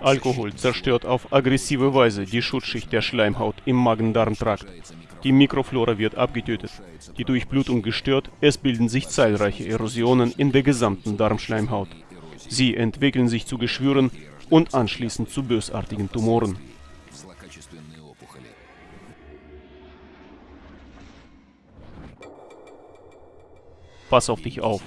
Alkohol zerstört auf aggressive Weise die Schutzschicht der Schleimhaut im Magen-Darm-Trakt. Die Mikroflora wird abgetötet, die Durchblutung gestört, es bilden sich zahlreiche Erosionen in der gesamten Darmschleimhaut. Sie entwickeln sich zu Geschwüren und anschließend zu bösartigen Tumoren. Pass auf dich auf.